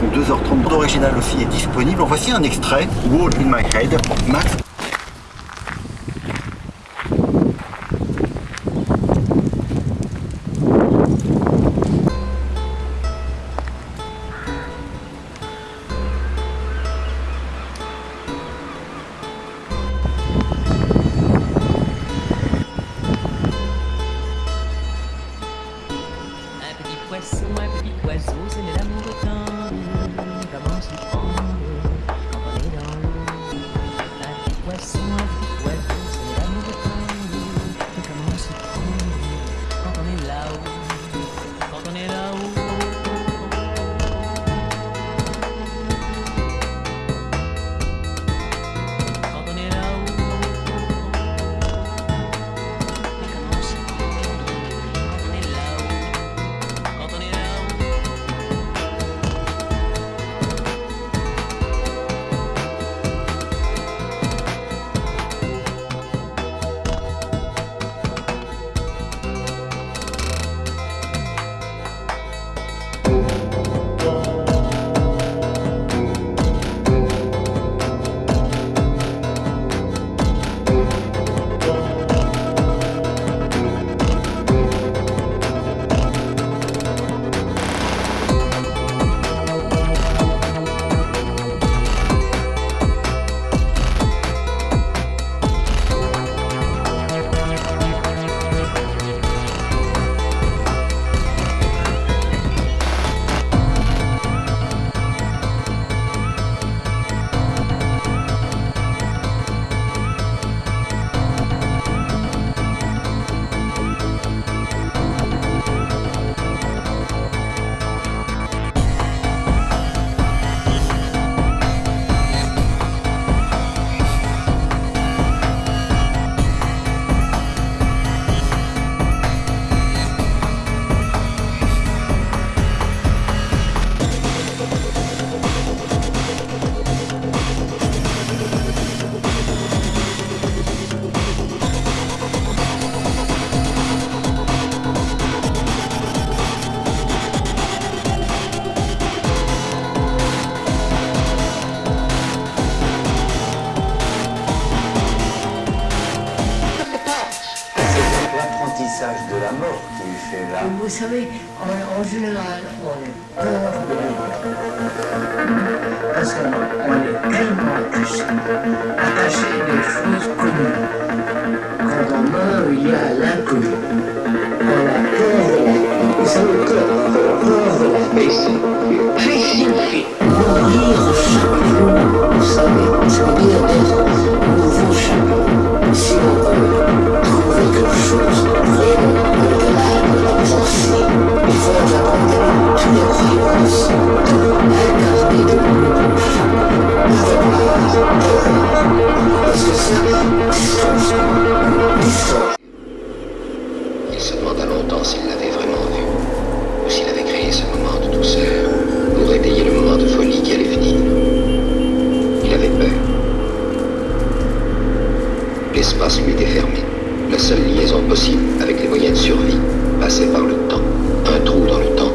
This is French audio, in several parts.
son 2h30 original aussi est disponible. En voici un extrait, Wall in My Head, Max Il se demanda longtemps s'il l'avait vraiment vu, ou s'il avait créé ce moment de douceur, ou rétayer le moment de folie qui allait finir. Il avait peur. L'espace lui était fermé. La seule liaison possible avec les moyens de survie passait par le temps. Un trou dans le temps.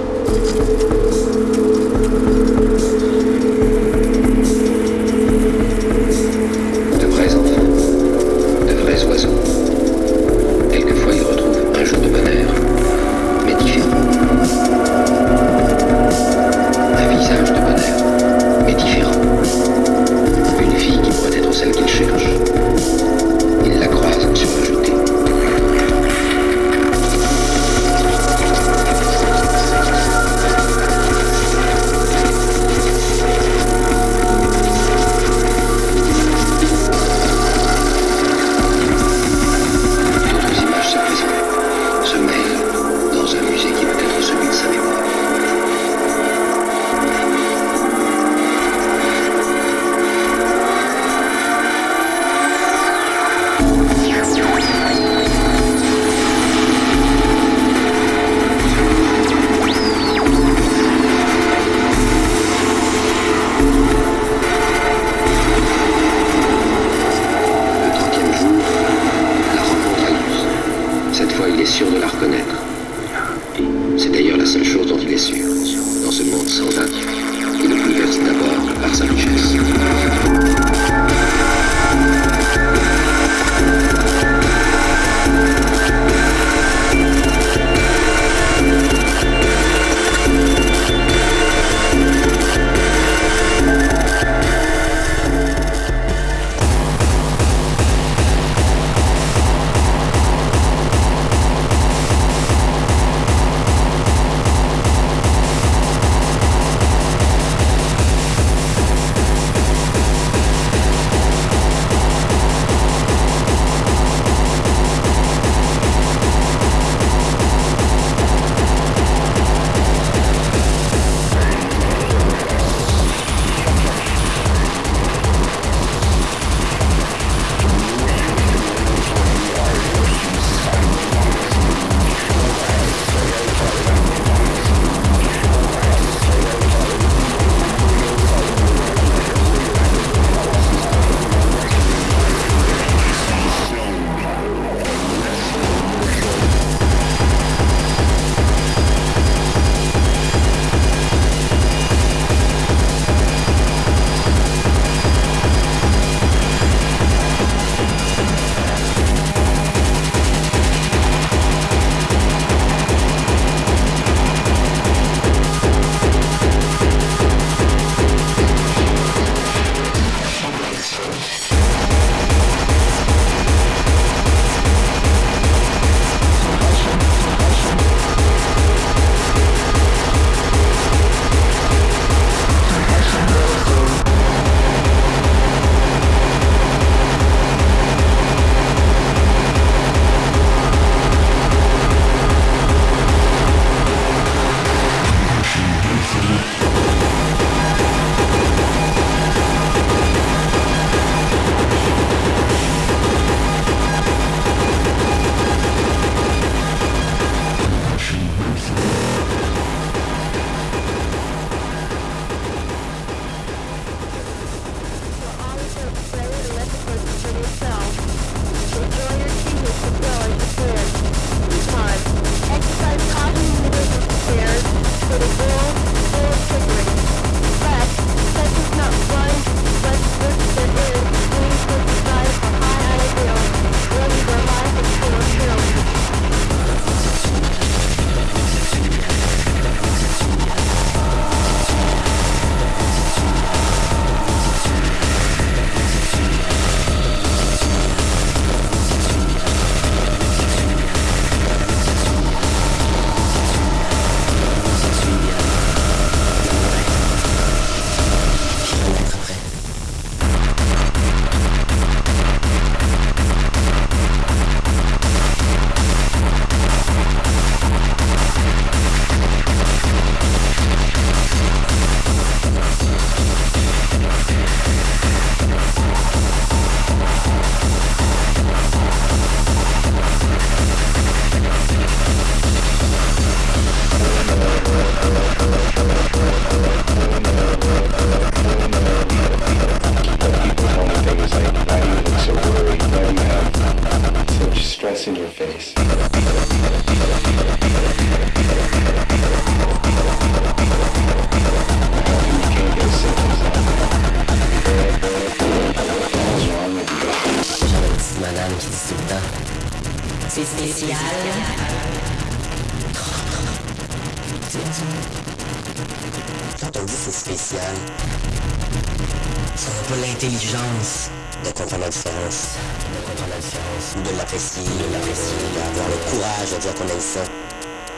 Pas l'intelligence de comprendre la différence, de comprendre la différence, ou de l'apprécier, de l'apprécier, d'avoir le courage de dire qu'on aime ça.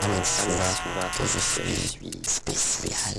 On dit souvent que je suis spécial.